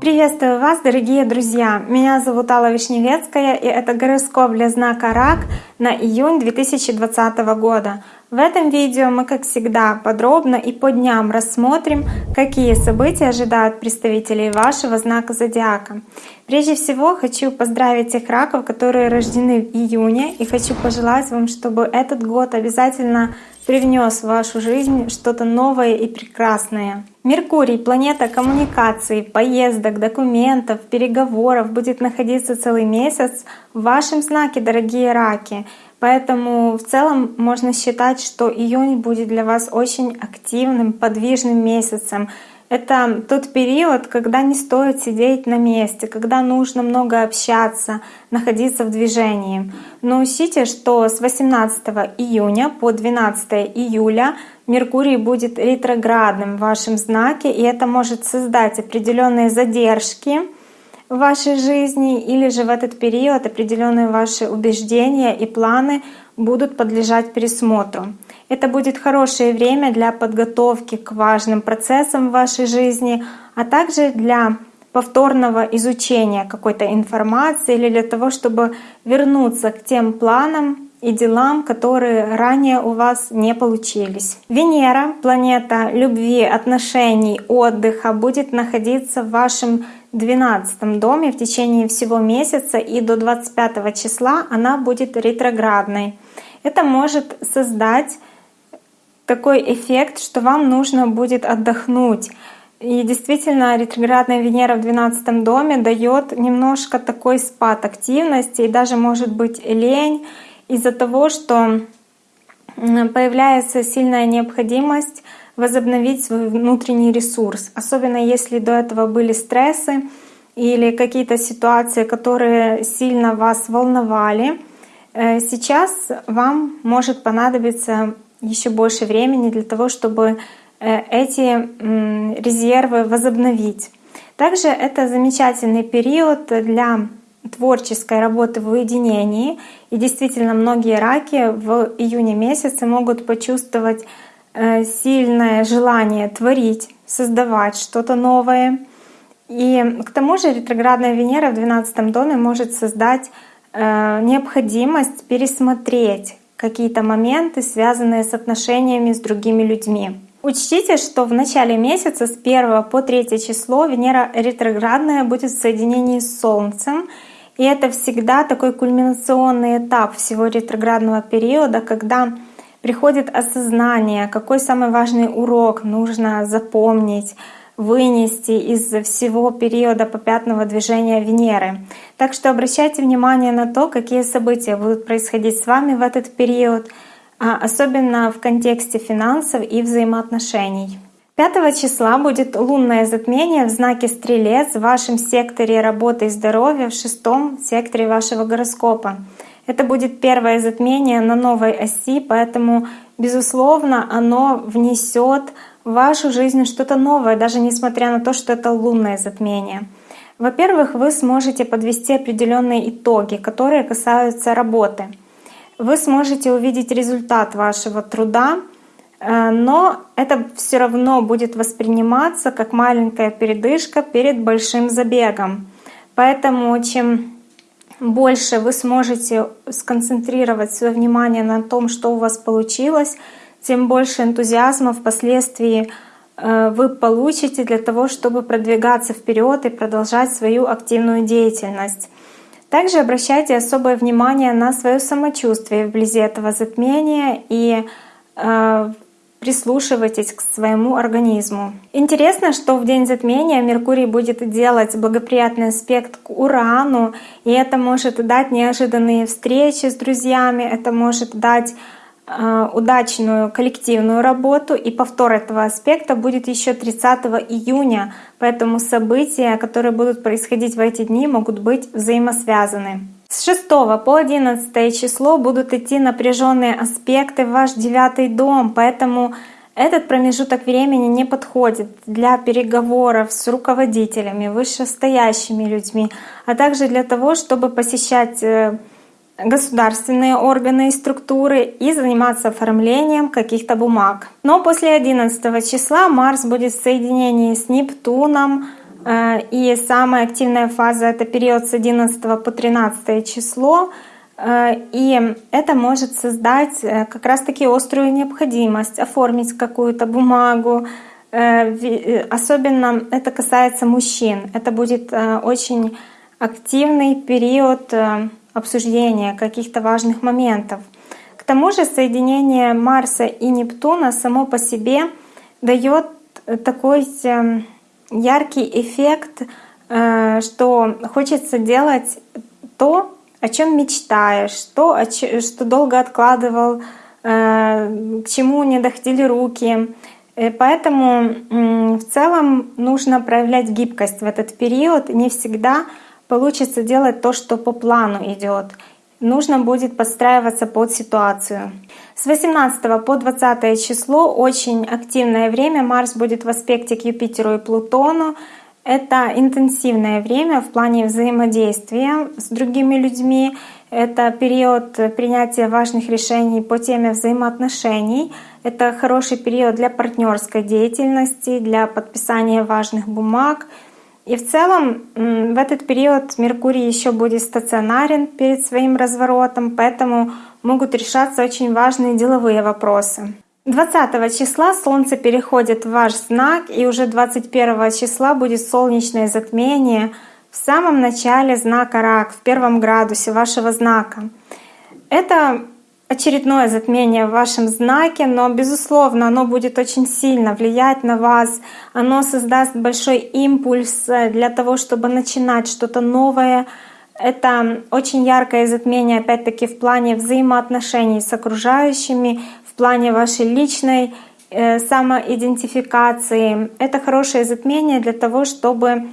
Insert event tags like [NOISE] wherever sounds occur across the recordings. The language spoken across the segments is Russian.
Приветствую вас, дорогие друзья! Меня зовут Алла Вишневецкая, и это гороскоп для знака Рак на июнь 2020 года. В этом видео мы, как всегда, подробно и по дням рассмотрим, какие события ожидают представителей вашего знака зодиака. Прежде всего, хочу поздравить тех раков, которые рождены в июне, и хочу пожелать вам, чтобы этот год обязательно привнес в вашу жизнь что-то новое и прекрасное. Меркурий, планета коммуникаций, поездок, документов, переговоров, будет находиться целый месяц в вашем знаке, дорогие раки. Поэтому в целом можно считать, что июнь будет для вас очень активным, подвижным месяцем. Это тот период, когда не стоит сидеть на месте, когда нужно много общаться, находиться в движении. Но учтите, что с 18 июня по 12 июля Меркурий будет ретроградным в вашем знаке, и это может создать определенные задержки в вашей жизни или же в этот период определенные ваши убеждения и планы будут подлежать пересмотру. Это будет хорошее время для подготовки к важным процессам в вашей жизни, а также для повторного изучения какой-то информации или для того, чтобы вернуться к тем планам и делам, которые ранее у вас не получились. Венера, планета любви, отношений, отдыха, будет находиться в вашем 12 доме в течение всего месяца и до 25 числа она будет ретроградной. Это может создать такой эффект, что вам нужно будет отдохнуть. И действительно, ретроградная Венера в 12 доме дает немножко такой спад активности и даже может быть лень из-за того, что появляется сильная необходимость возобновить свой внутренний ресурс, особенно если до этого были стрессы или какие-то ситуации, которые сильно вас волновали. Э, сейчас вам может понадобиться еще больше времени для того, чтобы э, эти резервы возобновить. Также это замечательный период для творческой работы в уединении. И действительно, многие раки в июне месяце могут почувствовать э, сильное желание творить, создавать что-то новое. И к тому же ретроградная Венера в 12 доме может создать э, необходимость пересмотреть какие-то моменты, связанные с отношениями с другими людьми. Учтите, что в начале месяца с 1 по 3 число Венера ретроградная будет в соединении с Солнцем. И это всегда такой кульминационный этап всего ретроградного периода, когда приходит осознание, какой самый важный урок нужно запомнить, вынести из всего периода попятного движения Венеры. Так что обращайте внимание на то, какие события будут происходить с вами в этот период, а особенно в контексте финансов и взаимоотношений. 5 числа будет лунное затмение в знаке Стрелец в вашем секторе работы и здоровья в шестом секторе вашего гороскопа. Это будет первое затмение на новой оси, поэтому, безусловно, оно внесет в вашу жизнь что-то новое, даже несмотря на то, что это лунное затмение. Во-первых, вы сможете подвести определенные итоги, которые касаются работы. Вы сможете увидеть результат вашего труда, э, но это все равно будет восприниматься как маленькая передышка перед большим забегом. Поэтому чем больше вы сможете сконцентрировать свое внимание на том, что у вас получилось, тем больше энтузиазма впоследствии э, вы получите для того, чтобы продвигаться вперед и продолжать свою активную деятельность. Также обращайте особое внимание на свое самочувствие вблизи этого затмения и э, прислушивайтесь к своему организму. Интересно, что в день затмения Меркурий будет делать благоприятный аспект к Урану, и это может дать неожиданные встречи с друзьями, это может дать удачную коллективную работу. И повтор этого аспекта будет еще 30 июня. Поэтому события, которые будут происходить в эти дни, могут быть взаимосвязаны. С 6 по 11 число будут идти напряженные аспекты в ваш девятый дом, поэтому этот промежуток времени не подходит для переговоров с руководителями, вышестоящими людьми, а также для того, чтобы посещать э, государственные органы и структуры и заниматься оформлением каких-то бумаг. Но после 11 числа Марс будет в соединении с Нептуном, э, и самая активная фаза — это период с 11 по 13 число, э, и это может создать э, как раз-таки острую необходимость оформить какую-то бумагу, Особенно это касается мужчин. Это будет очень активный период обсуждения каких-то важных моментов. К тому же соединение Марса и Нептуна само по себе дает такой эм, яркий эффект, э, что хочется делать то, о чем мечтаешь, то, что долго откладывал, э, к чему не доходили руки. Э, поэтому в целом нужно проявлять гибкость в этот период. Не всегда получится делать то, что по плану идет. Нужно будет подстраиваться под ситуацию. С 18 по 20 число очень активное время. Марс будет в аспекте к Юпитеру и Плутону. Это интенсивное время в плане взаимодействия с другими людьми. Это период принятия важных решений по теме взаимоотношений. Это хороший период для партнерской деятельности, для подписания важных бумаг — и в целом в этот период Меркурий еще будет стационарен перед своим разворотом, поэтому могут решаться очень важные деловые вопросы. 20 числа Солнце переходит в ваш знак, и уже 21 числа будет солнечное затмение в самом начале знака Рак, в первом градусе вашего знака. Это очередное затмение в вашем знаке, но, безусловно, оно будет очень сильно влиять на вас. Оно создаст большой импульс э, для того, чтобы начинать что-то новое. Это очень яркое затмение, опять-таки, в плане взаимоотношений с окружающими, в плане вашей личной э, самоидентификации. Это хорошее затмение для того, чтобы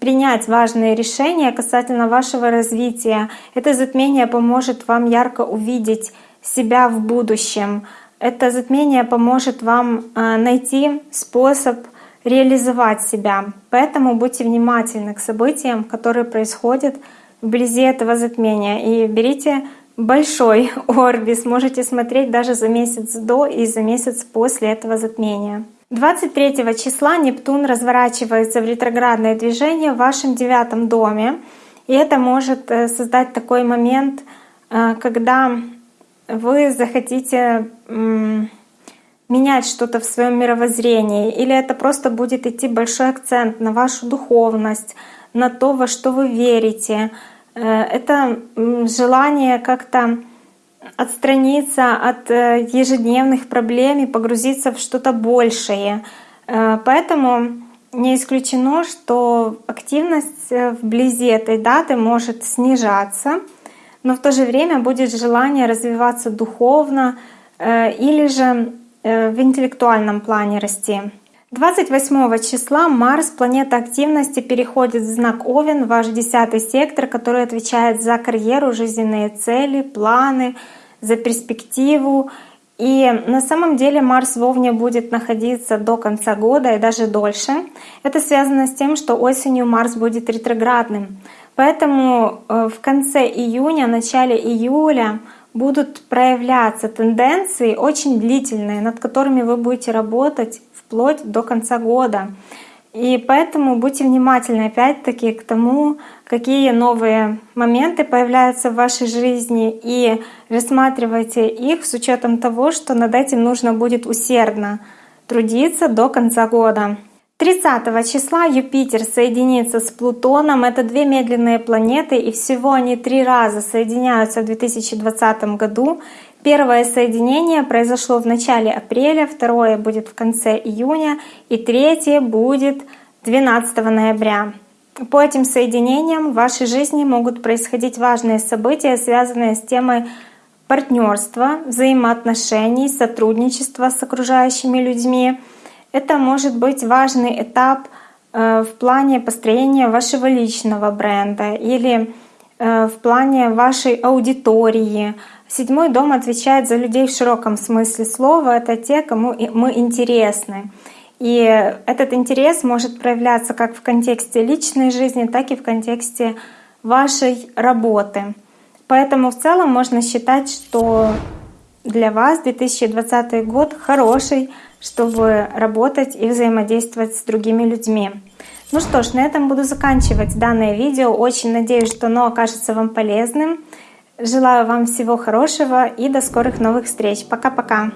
принять важные решения касательно вашего развития. Это затмение поможет вам ярко увидеть себя в будущем. Это затмение поможет вам э, найти способ реализовать себя. Поэтому будьте внимательны к событиям, которые происходят вблизи этого затмения. И берите большой [LAUGHS] орбис, можете смотреть даже за месяц до и за месяц после этого затмения. 23 числа Нептун разворачивается в ретроградное движение в вашем девятом доме. И это может э, создать такой момент, э, когда вы захотите менять что-то в своем мировоззрении, или это просто будет идти большой акцент на вашу духовность, на то, во что вы верите. Э, это желание как-то отстраниться от э, ежедневных проблем и погрузиться в что-то большее. Э, поэтому не исключено, что активность э, вблизи этой даты может снижаться, но в то же время будет желание развиваться духовно или же в интеллектуальном плане расти. 28 числа Марс, планета активности, переходит в знак Овен, ваш десятый сектор, который отвечает за карьеру, жизненные цели, планы, за перспективу. И на самом деле Марс в Овне будет находиться до конца года и даже дольше. Это связано с тем, что осенью Марс будет ретроградным. Поэтому э, в конце июня, начале июля будут проявляться тенденции очень длительные, над которыми вы будете работать вплоть до конца года. И поэтому будьте внимательны опять-таки к тому, какие новые моменты появляются в вашей жизни, и рассматривайте их с учетом того, что над этим нужно будет усердно трудиться до конца года. 30 числа Юпитер соединится с Плутоном. Это две медленные планеты, и всего они три раза соединяются в 2020 году. Первое соединение произошло в начале апреля, второе будет в конце июня и третье будет 12 ноября. По этим соединениям в вашей жизни могут происходить важные события, связанные с темой партнерства, взаимоотношений, сотрудничества с окружающими людьми. Это может быть важный этап э, в плане построения вашего личного бренда или э, в плане вашей аудитории, Седьмой дом отвечает за людей в широком смысле слова. Это те, кому мы интересны. И этот интерес может проявляться как в контексте личной жизни, так и в контексте вашей работы. Поэтому в целом можно считать, что для вас 2020 год хороший, чтобы работать и взаимодействовать с другими людьми. Ну что ж, на этом буду заканчивать данное видео. Очень надеюсь, что оно окажется вам полезным. Желаю вам всего хорошего и до скорых новых встреч. Пока-пока!